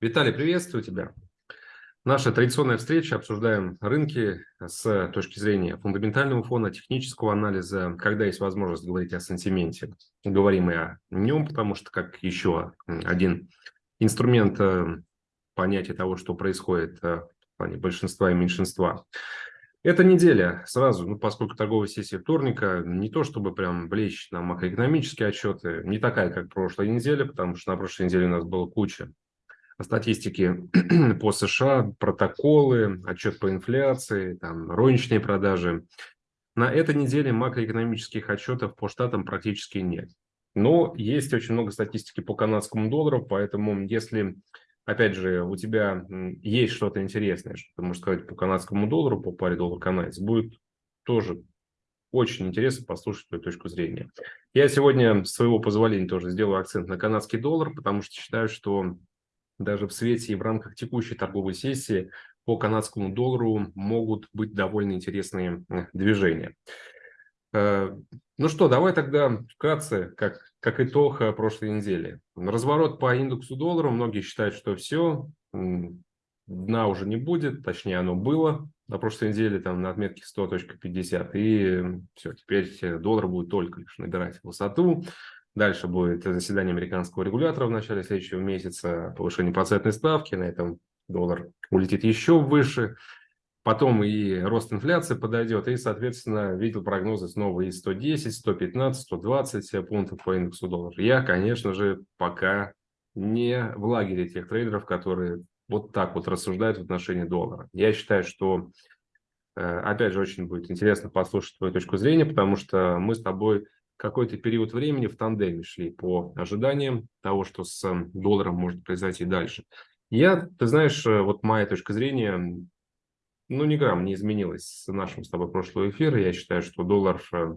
Виталий, приветствую тебя. Наша традиционная встреча, обсуждаем рынки с точки зрения фундаментального фона, технического анализа, когда есть возможность говорить о сантименте. Говорим и о нем, потому что как еще один инструмент э, понятия того, что происходит э, в плане большинства и меньшинства. Эта неделя сразу, ну, поскольку торговая сессия вторника, не то чтобы прям влечь на макроэкономические отчеты, не такая, как прошлая неделя, потому что на прошлой неделе у нас было куча статистики по США, протоколы, отчет по инфляции, там, розничные продажи. На этой неделе макроэкономических отчетов по штатам практически нет. Но есть очень много статистики по канадскому доллару, поэтому если, опять же, у тебя есть что-то интересное, что ты можешь сказать по канадскому доллару, по паре доллар-канадец, будет тоже очень интересно послушать твою точку зрения. Я сегодня, с своего позволения, тоже сделаю акцент на канадский доллар, потому что считаю, что даже в свете и в рамках текущей торговой сессии по канадскому доллару могут быть довольно интересные э, движения. Э, ну что, давай тогда вкратце, как, как итог э, прошлой недели. Разворот по индексу доллара. Многие считают, что все, дна уже не будет, точнее оно было на прошлой неделе там на отметке 100.50. И все, теперь доллар будет только лишь набирать высоту. Дальше будет заседание американского регулятора в начале следующего месяца, повышение процентной ставки, на этом доллар улетит еще выше. Потом и рост инфляции подойдет, и, соответственно, видел прогнозы снова и 110, 115, 120 пунктов по индексу доллара. Я, конечно же, пока не в лагере тех трейдеров, которые вот так вот рассуждают в отношении доллара. Я считаю, что, э, опять же, очень будет интересно послушать твою точку зрения, потому что мы с тобой какой-то период времени в тандеме шли по ожиданиям того, что с эм, долларом может произойти дальше. Я, ты знаешь, э, вот моя точка зрения, ну, ни грамм не изменилась с нашим с тобой прошлого эфира. Я считаю, что доллар э,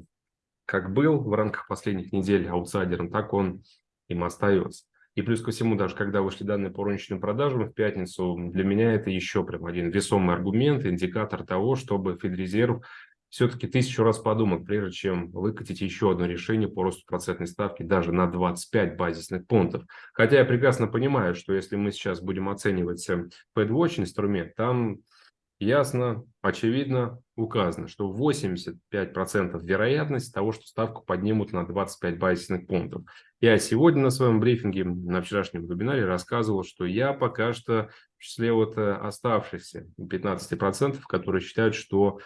как был в рамках последних недель аутсайдером, так он им остается. И плюс ко всему, даже когда вышли данные по розничным продажам в пятницу, для меня это еще прям один весомый аргумент, индикатор того, чтобы Федрезерв все-таки тысячу раз подумать, прежде чем выкатить еще одно решение по росту процентной ставки даже на 25 базисных пунктов. Хотя я прекрасно понимаю, что если мы сейчас будем оценивать FedWatch инструмент, там ясно, очевидно указано, что 85% вероятность того, что ставку поднимут на 25 базисных пунктов. Я сегодня на своем брифинге, на вчерашнем вебинаре рассказывал, что я пока что в числе вот э, оставшихся 15%, которые считают, что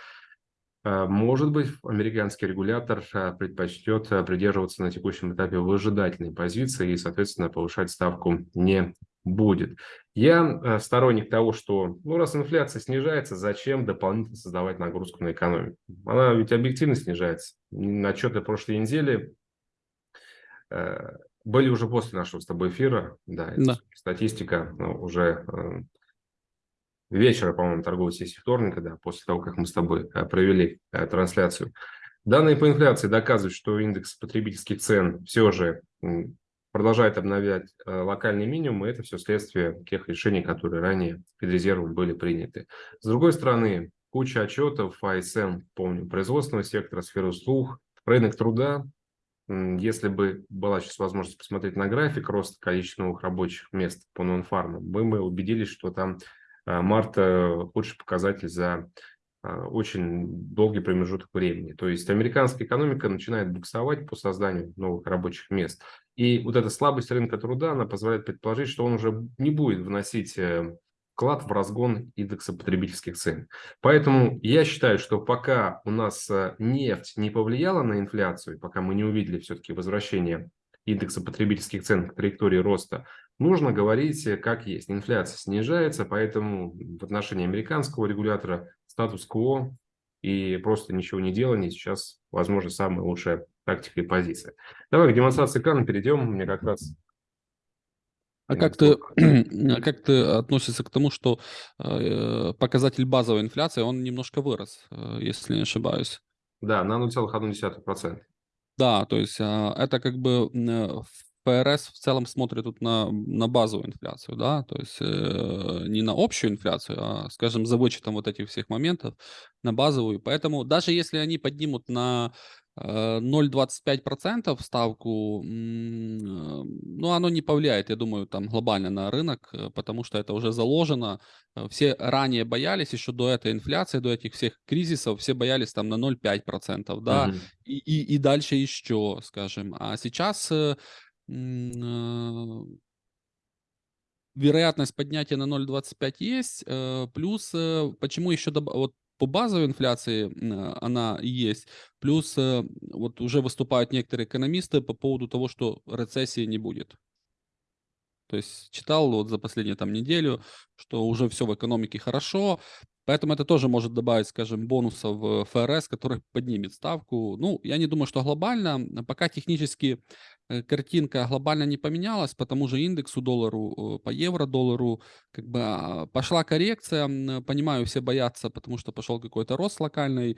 может быть, американский регулятор а, предпочтет а, придерживаться на текущем этапе выжидательной позиции и, соответственно, повышать ставку не будет. Я сторонник того, что, ну, раз инфляция снижается, зачем дополнительно создавать нагрузку на экономику? Она ведь объективно снижается. Отчеты прошлой недели были уже после нашего с тобой эфира, да, да. статистика уже вечера, по-моему, торговой сессии вторника, да, после того, как мы с тобой э, провели э, трансляцию. Данные по инфляции доказывают, что индекс потребительских цен все же продолжает обновлять э, локальный минимум, и это все следствие тех решений, которые ранее Федрезервом были приняты. С другой стороны, куча отчетов, АСМ, помню, производственного сектора, сферы услуг, рынок труда. Если бы была сейчас возможность посмотреть на график роста количества новых рабочих мест по нонфармам, мы бы убедились, что там марта худший показатель за а, очень долгий промежуток времени. То есть американская экономика начинает буксовать по созданию новых рабочих мест. И вот эта слабость рынка труда, она позволяет предположить, что он уже не будет вносить э, вклад в разгон индекса потребительских цен. Поэтому я считаю, что пока у нас э, нефть не повлияла на инфляцию, пока мы не увидели все-таки возвращение индекса потребительских цен к траектории роста, нужно говорить э, как есть. Инфляция снижается, поэтому в отношении американского регулятора статус-кво и просто ничего не делание сейчас, возможно, самая лучшая тактика и позиция. Давай к демонстрации экрана перейдем. Мне как раз а как ты, а как ты относишься к тому, что э, показатель базовой инфляции, он немножко вырос, э, если не ошибаюсь? Да, на 0,1%. Да, то есть а, это как бы в ФРС в целом смотрит тут на, на базовую инфляцию, да, то есть э, не на общую инфляцию, а, скажем, за вычетом вот этих всех моментов, на базовую. Поэтому даже если они поднимут на 0,25% ставку, ну, оно не повлияет, я думаю, там глобально на рынок, э, потому что это уже заложено. Э, все ранее боялись, еще до этой инфляции, до этих всех кризисов, все боялись там на 0,5%, да, угу. и, и, и дальше еще, скажем. А сейчас э, вероятность поднятия на 0,25 есть, плюс почему еще, вот по базовой инфляции она есть. Плюс э, вот уже выступают некоторые экономисты по поводу того, что рецессии не будет. То есть читал вот за последнюю там неделю, что уже все в экономике хорошо, поэтому это тоже может добавить, скажем, бонусов в ФРС, который поднимет ставку. Ну, я не думаю, что глобально, пока технически Э, картинка глобально не поменялась, по тому же индексу доллару, по евро-доллару, как бы а, пошла коррекция, понимаю, все боятся, потому что пошел какой-то рост локальный,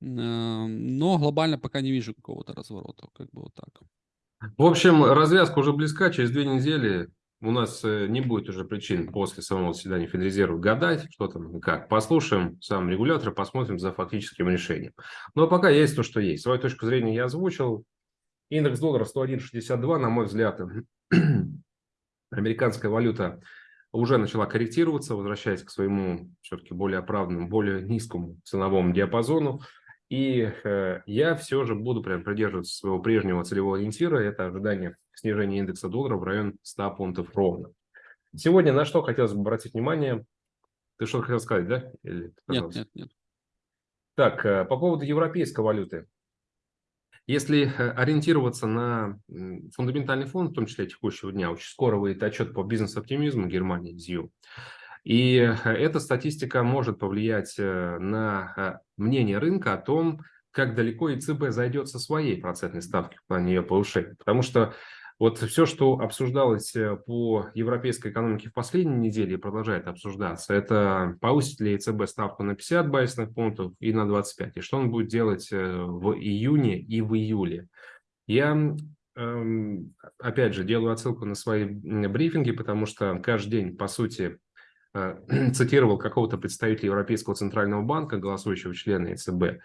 но глобально пока не вижу какого-то разворота, как бы вот так. В общем, развязка уже близка, через две недели у нас э, не будет уже причин после самого заседания Федрезерва гадать, что там, как. Послушаем сам регулятор, посмотрим за фактическим решением. Но пока есть то, что есть. Свою точку зрения я озвучил. Индекс доллара 101.62, на мой взгляд, американская валюта уже начала корректироваться, возвращаясь к своему все-таки более оправданному, более низкому ценовому диапазону. И э, я все же буду прям придерживаться своего прежнего целевого ориентира. Это ожидание снижения индекса доллара в район 100 пунктов ровно. Сегодня на что хотелось бы обратить внимание? Ты что хотел сказать, да? Или, нет, нет, нет. Так, э, по поводу европейской валюты. Если э, ориентироваться на фундаментальный фонд, в том числе текущего дня, очень скоро выйдет отчет по бизнес-оптимизму Германии, ЗИУ. И э, эта статистика может повлиять э, на мнение рынка о том, как далеко ЕЦБ зайдет со своей процентной ставки в плане ее повышения. Потому что вот все, что обсуждалось э, по европейской экономике в последней неделе продолжает обсуждаться, это повысит ли ЕЦБ ставку на 50 базисных пунктов и на 25, и что он будет делать в июне и в июле. Я, эм, опять же, делаю отсылку на свои брифинги, потому что каждый день, по сути, цитировал какого-то представителя Европейского центрального банка, голосующего члена ЕЦБ,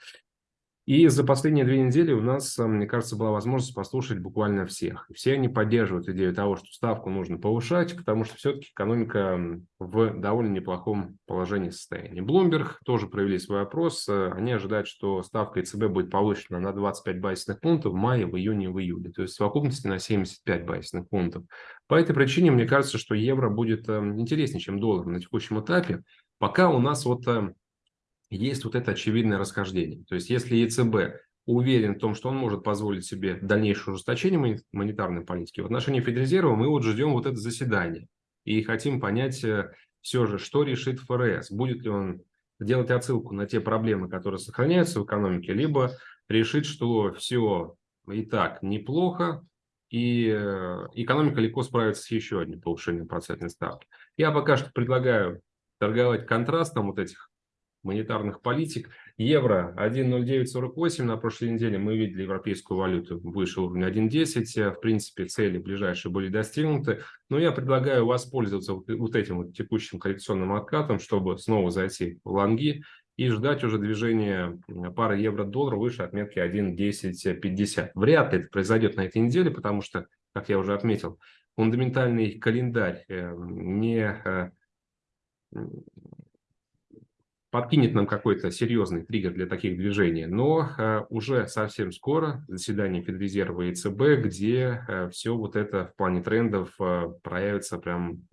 и за последние две недели у нас, э, мне кажется, была возможность послушать буквально всех. Все они поддерживают идею того, что ставку нужно повышать, потому что все-таки экономика в довольно неплохом положении состояния. Bloomberg тоже провели свой опрос. Э, они ожидают, что ставка ЕЦБ будет повышена на 25 базисных пунктов в мае, в июне, в июле. То есть в совокупности на 75 базисных пунктов. По этой причине мне кажется, что евро будет э, интереснее, чем доллар на текущем этапе. Пока у нас вот есть вот это очевидное расхождение. То есть если ЕЦБ уверен в том, что он может позволить себе дальнейшее ужесточение монетарной политики, в отношении Федрезерва мы вот ждем вот это заседание и хотим понять э, все же, что решит ФРС. Будет ли он делать отсылку на те проблемы, которые сохраняются в экономике, либо решит, что все и так неплохо, и э, экономика легко справится с еще одним повышением процентной ставки. Я пока что предлагаю торговать контрастом вот этих монетарных политик. Евро 1.0948 на прошлой неделе мы видели европейскую валюту выше уровня 1.10. В принципе, цели ближайшие были достигнуты. Но я предлагаю воспользоваться вот этим вот текущим коррекционным откатом, чтобы снова зайти в лонги и ждать уже движения пары евро-доллар выше отметки 1.1050. Вряд ли это произойдет на этой неделе, потому что, как я уже отметил, фундаментальный календарь э, не э, подкинет нам какой-то серьезный триггер для таких движений, но э, уже совсем скоро заседание Федрезерва и ЦБ, где э, все вот это в плане трендов э, проявится прям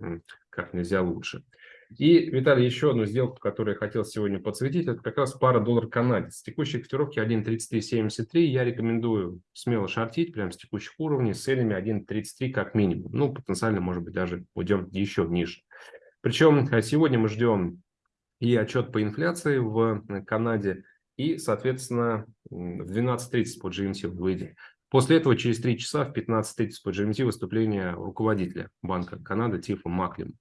как нельзя лучше. И, Виталий, еще одну сделку, которую я хотел сегодня подсветить, это как раз пара доллар-канадец. Текущие котировки 1.3373 я рекомендую смело шортить прямо с текущих уровней с целями 1.33 как минимум. Ну, потенциально, может быть, даже уйдем еще ниже. Причем сегодня мы ждем и отчет по инфляции в э, Канаде, и, соответственно, в 12.30 по GMT выйдет. После этого через 3 часа в 15.30 по GMT выступление руководителя Банка Канады Тифа Маклим.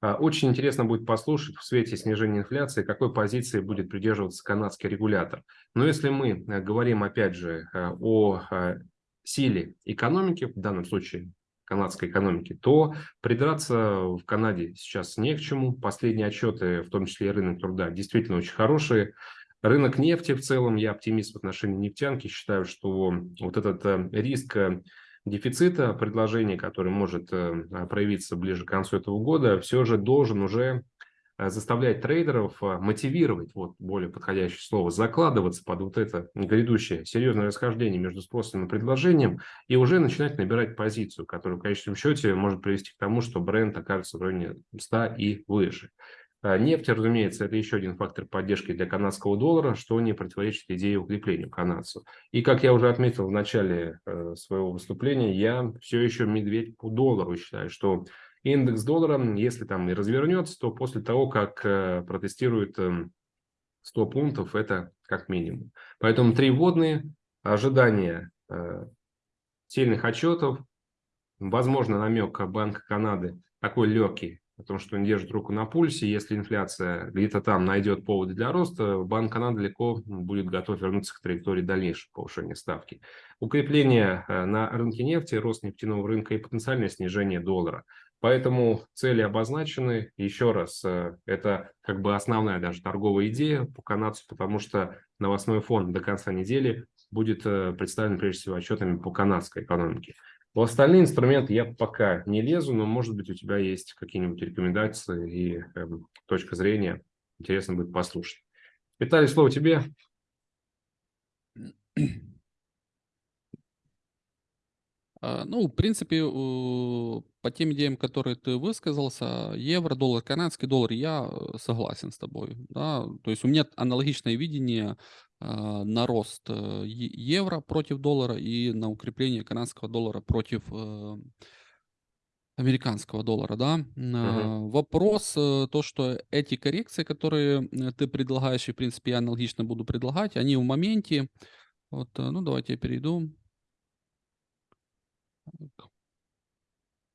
А, очень интересно будет послушать в свете снижения инфляции, какой позиции будет придерживаться канадский регулятор. Но если мы э, говорим, опять же, э, о силе экономики, в данном случае канадской экономики, то придраться в Канаде сейчас не к чему. Последние отчеты, в том числе и рынок труда, действительно очень хорошие. Рынок нефти в целом, я оптимист в отношении нефтянки, считаю, что вот этот э, риск э, дефицита предложения, который может проявиться ближе к концу этого года, все же должен уже Э, заставлять трейдеров э, мотивировать, вот более подходящее слово, закладываться под вот это грядущее серьезное расхождение между спросом и предложением и уже начинать набирать позицию, которая в конечном счете может привести к тому, что бренд окажется в районе 100 и выше. Э, нефть, разумеется, это еще один фактор поддержки для канадского доллара, что не противоречит идее укрепления канадцу. И, как я уже отметил в начале своего выступления, я все еще медведь по доллару считаю, что индекс доллара, если там и развернется, то после того, как э, протестирует 100 эм, пунктов, это как минимум. Поэтому три вводные, ожидания э, сильных отчетов, возможно, намек Банка Канады такой легкий, о том, что он держит руку на пульсе. Если инфляция где-то там найдет поводы для роста, Банк Канады легко будет готов вернуться к траектории дальнейшего повышения ставки. Укрепление э, на рынке нефти, рост нефтяного рынка и потенциальное снижение доллара. Поэтому цели обозначены. Еще раз, э, это как бы основная даже торговая идея по канадцу, потому что новостной фон до конца недели будет э, представлен прежде всего отчетами по канадской экономике. В остальные инструменты я пока не лезу, но может быть у тебя есть какие-нибудь рекомендации и э, точка зрения. Интересно будет послушать. Виталий, слово тебе. А, ну, в принципе, по тем идеям, которые ты высказался, евро, доллар, канадский доллар, я э, согласен с тобой. Да? То есть у меня аналогичное видение а, на рост э, евро против доллара и на укрепление канадского доллара против э, американского доллара, да. Угу. Вопрос, то, что эти коррекции, которые ты предлагаешь, и, в принципе, я аналогично буду предлагать, они в моменте. Вот, ну, давайте я перейду.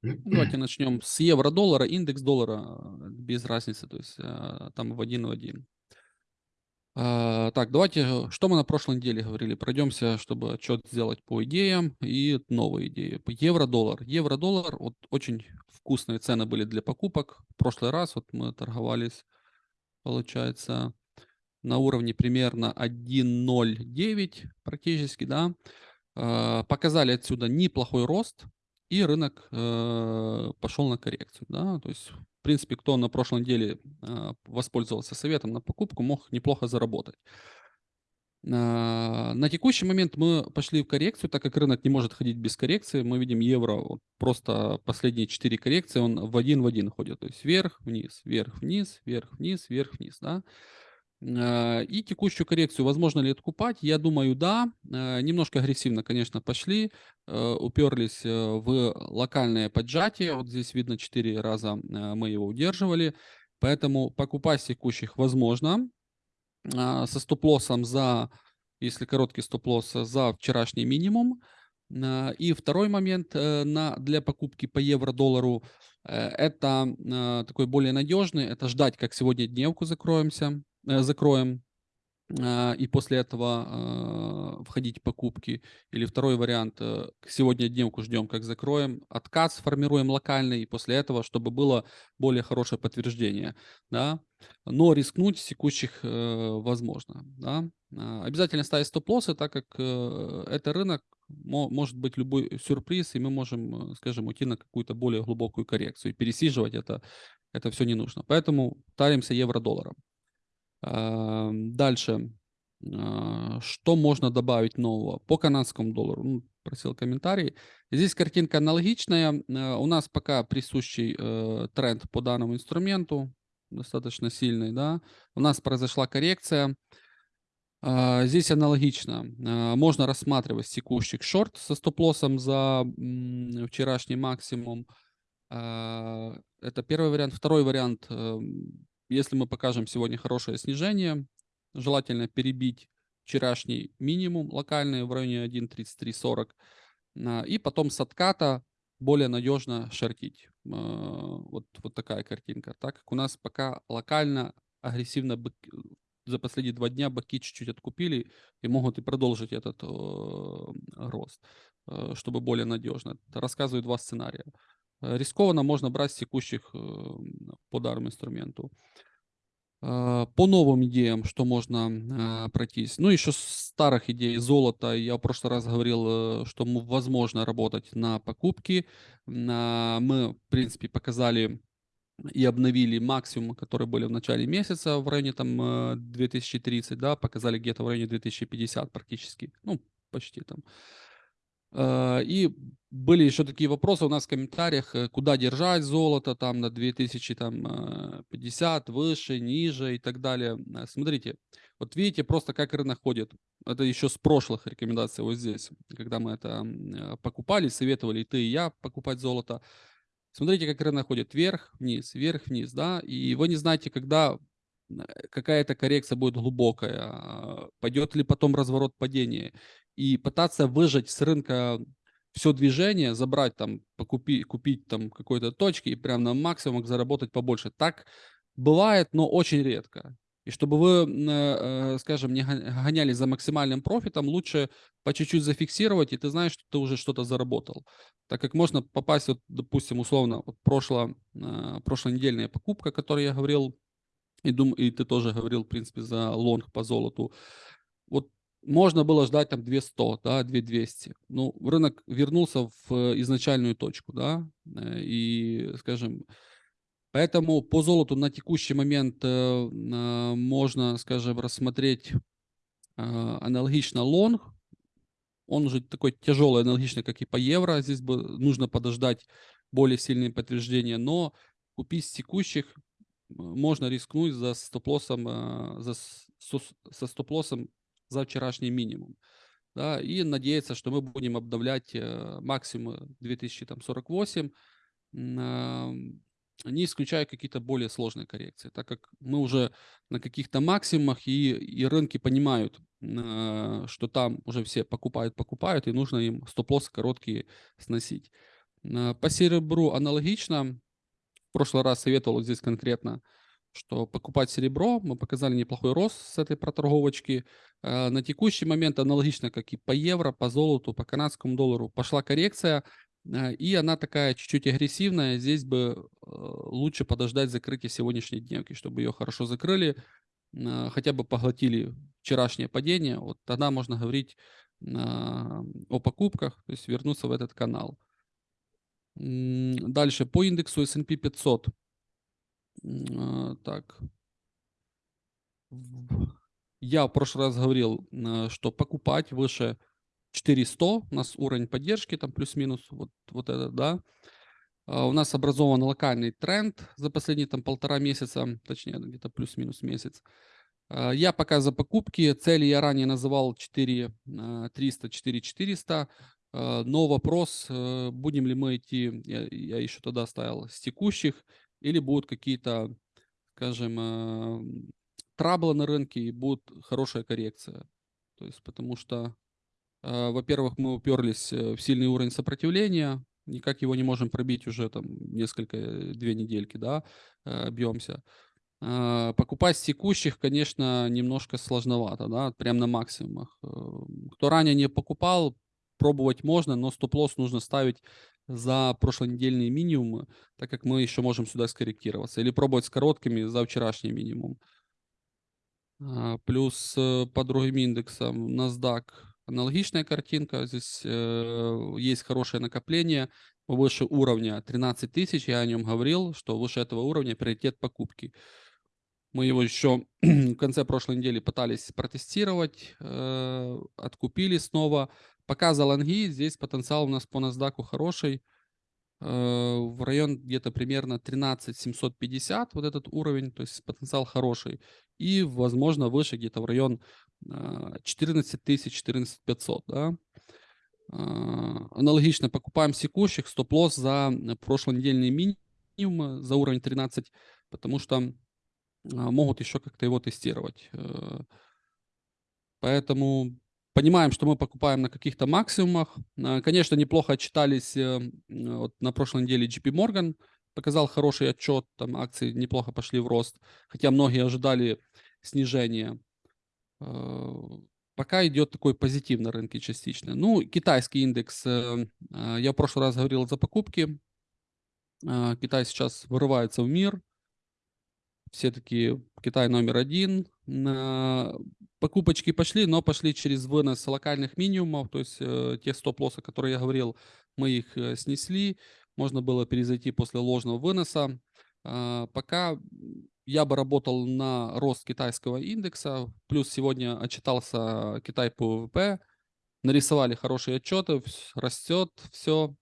Давайте начнем с евро-доллара, индекс доллара э, без разницы, то есть э, там в один в один. А, так, давайте, э, что мы на прошлой неделе говорили? Пройдемся, чтобы отчет сделать по идеям и новые идеи. Евро-доллар. Евро-доллар, вот очень вкусные цены были для покупок. В прошлый раз вот мы торговались, получается, на уровне примерно 1.09 практически, да. А, показали отсюда неплохой рост, и рынок э, пошел на коррекцию. Да? То есть, в принципе, кто на прошлой неделе э, воспользовался советом на покупку, мог неплохо заработать. А, на текущий момент мы пошли в коррекцию, так как рынок не может ходить без коррекции. Мы видим евро, вот просто последние 4 коррекции, он в один в один ходит. То есть вверх, вниз, вверх, вниз, вверх, вниз, вверх, вниз. Да? Э, и текущую коррекцию возможно ли откупать? Я думаю, да. Э, немножко агрессивно, конечно, пошли. Э, уперлись в локальное поджатие. Вот здесь видно 4 раза мы его удерживали. Поэтому покупать текущих возможно. Со стоп-лоссом за, если короткий стоп-лосс, за вчерашний минимум. И второй момент на, для покупки по евро-доллару это такой более надежный, это ждать, как сегодня дневку закроемся. Э, закроем, а, и после этого а, входить в покупки. Или второй вариант, э, сегодня дневку ждем, как закроем, отказ формируем локальный, и после этого, чтобы было более хорошее подтверждение. Да? Но рискнуть с текущих э, возможно. Да? А, обязательно ставить стоп-лоссы, так как это рынок, может быть любой сюрприз, и мы можем, скажем, уйти на какую-то более глубокую коррекцию. И пересиживать это, это все не нужно. Поэтому таримся евро-долларом. Дальше. А, что можно добавить нового? По канадскому доллару. Ну, просил комментарий. Здесь картинка аналогичная. А, у нас пока присущий э, тренд по данному инструменту. Достаточно сильный. Да? У нас произошла коррекция. Здесь аналогично. Можно рассматривать текущий шорт со стоп-лоссом за вчерашний максимум. Это первый вариант. Второй вариант эм, если мы покажем сегодня хорошее снижение, желательно перебить вчерашний минимум локальный в районе 1.3340 а, и потом с отката более надежно шортить. А, вот, вот такая картинка. Так как у нас пока локально агрессивно за последние два дня баки чуть-чуть откупили и могут и продолжить этот э, рост. э, чтобы более надежно. Рассказываю два сценария. Э, рискованно можно брать с текущих э, по дарому инструменту. Э, по новым идеям, что можно э, пройтись. Ну, еще старых идей золота. Я в прошлый раз говорил, что возможно работать на покупки. Мы, в принципе, показали и обновили максимумы, которые были в начале месяца в районе там 2030, да, показали где-то в районе 2050 практически, ну, почти там. Э, и были еще такие вопросы у нас в комментариях, э, куда держать золото там на 2050, э, выше, ниже и так далее. Смотрите, вот видите просто как рынок ходит. Это еще с прошлых рекомендаций вот здесь, когда мы это покупали, советовали и ты, и я покупать золото. Смотрите, как рынок ходит вверх, вниз, вверх, вниз, да, и вы не знаете, когда какая-то коррекция будет глубокая, а, пойдет ли потом разворот падения и пытаться выжать с рынка все движение, забрать там, покупить, купить там какой-то точки и прям на максимум заработать побольше. Так бывает, но очень редко. И чтобы вы, э, скажем, не гонялись за максимальным профитом, лучше по чуть-чуть зафиксировать, и ты знаешь, что ты уже что-то заработал. Так как можно попасть, вот, допустим, условно, вот прошло, э, прошлонедельная покупка, о которой я говорил, и, дум, и ты тоже говорил, в принципе, за лонг по золоту. Вот можно было ждать там 200, да, 2200. Ну, рынок вернулся в э, изначальную точку, да, э, и, скажем, поэтому по золоту на текущий момент э, можно, скажем, рассмотреть аналогично лонг, он уже такой тяжелый, аналогично, как и по евро, здесь бы нужно подождать более сильные подтверждения, но купить с текущих можно рискнуть за стоп-лоссом, за, со стоп-лоссом за вчерашний минимум. Да, и надеяться, что мы будем обновлять э, максимум 2048, не исключая какие-то более сложные коррекции, так как мы уже на каких-то максимумах и, и рынки понимают, э, что там уже все покупают, покупают, и нужно им стоп-лоссы короткие сносить. Э, по серебру аналогично. В прошлый раз советовал здесь конкретно что покупать серебро, мы показали неплохой рост с этой проторговочки. Э, на текущий момент аналогично, как и по евро, по золоту, по канадскому доллару, пошла коррекция, э, и она такая чуть-чуть агрессивная. Здесь бы э, лучше подождать закрытия сегодняшней дневки, чтобы ее хорошо закрыли, хотя бы поглотили вчерашнее падение. Вот тогда можно говорить о покупках, то есть вернуться в этот канал. Дальше по индексу S&P 500 а, так. Я в прошлый раз говорил, а, что покупать выше 400, у нас уровень поддержки там плюс-минус, вот, вот это, да. А, у нас образован локальный тренд за последние там полтора месяца, точнее где-то плюс-минус месяц. Я пока за покупки, цели я ранее называл 4 300, 4 400, но вопрос, э, будем ли мы идти, я, я еще тогда ставил с текущих или будут какие-то, скажем, э, траблы на рынке и будет хорошая коррекция. То есть потому что, э, во-первых, мы уперлись э, в сильный уровень сопротивления, никак его не можем пробить уже там несколько, две недельки, да, бьемся. Покупать с текущих, конечно, немножко сложновато, да, прям на максимумах. Кто ранее не покупал, пробовать можно, но стоп-лосс нужно ставить за прошлонедельные минимумы, так как мы еще можем сюда скорректироваться. Или пробовать с короткими за вчерашний минимум. А, плюс э, по другим индексам NASDAQ аналогичная картинка. Здесь э, есть хорошее накопление выше уровня 13 тысяч. Я о нем говорил, что выше этого уровня приоритет покупки. Мы его еще в конце прошлой недели пытались протестировать, э, откупили снова. Пока за лонги, здесь потенциал у нас по NASDAQ хороший. Э, в район где-то примерно 13 750, вот этот уровень, то есть потенциал хороший. И, возможно, выше где-то в район 14 тысяч, 14 500, да. Э, аналогично покупаем секущих, стоп-лосс за прошлонедельный минимум, за уровень 13, потому что могут еще как-то его тестировать. Э, поэтому Понимаем, что мы покупаем на каких-то максимумах. А, конечно, неплохо отчитались э, вот на прошлой неделе JP Morgan. Показал хороший отчет, там акции неплохо пошли в рост. Хотя многие ожидали снижения. Э, пока идет такой позитив на рынке частично. Ну, китайский индекс, э, э, я в прошлый раз говорил за покупки. Э, Китай сейчас вырывается в мир. Все таки Китай номер один. Покупочки пошли, но пошли через вынос локальных минимумов, то есть те стоп-лоссы, которые я говорил, мы их снесли. Можно было перезайти после ложного выноса. Пока я бы работал на рост китайского индекса, плюс сегодня отчитался Китай по ВВП, нарисовали хорошие отчеты, растет все.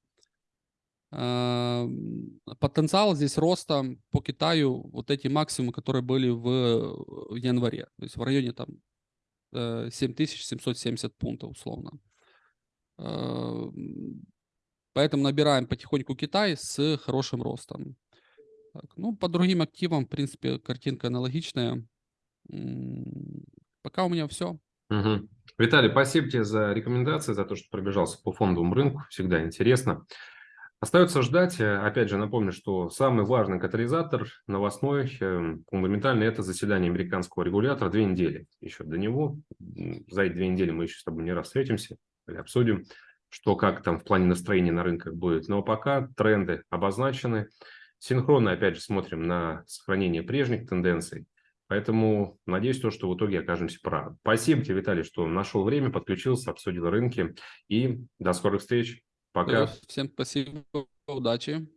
Потенциал здесь роста по Китаю, вот эти максимумы, которые были в, в январе, то есть в районе там 7770 пунктов условно. Поэтому набираем потихоньку Китай с хорошим ростом. Так, ну, по другим активам, в принципе, картинка аналогичная. Пока у меня все. Угу. Виталий, спасибо тебе за рекомендации, за то, что пробежался по фондовому рынку. Всегда интересно. Остается ждать. Опять же, напомню, что самый важный катализатор новостной, эм, фундаментальный, это заседание американского регулятора две недели. Еще до него. За эти две недели мы еще с тобой не раз встретимся или обсудим, что как там в плане настроения на рынках будет. Но пока тренды обозначены. Синхронно, опять же, смотрим на сохранение прежних тенденций. Поэтому надеюсь, то, что в итоге окажемся правы. Спасибо тебе, Виталий, что нашел время, подключился, обсудил рынки. И до скорых встреч. Пока. Всем спасибо, удачи.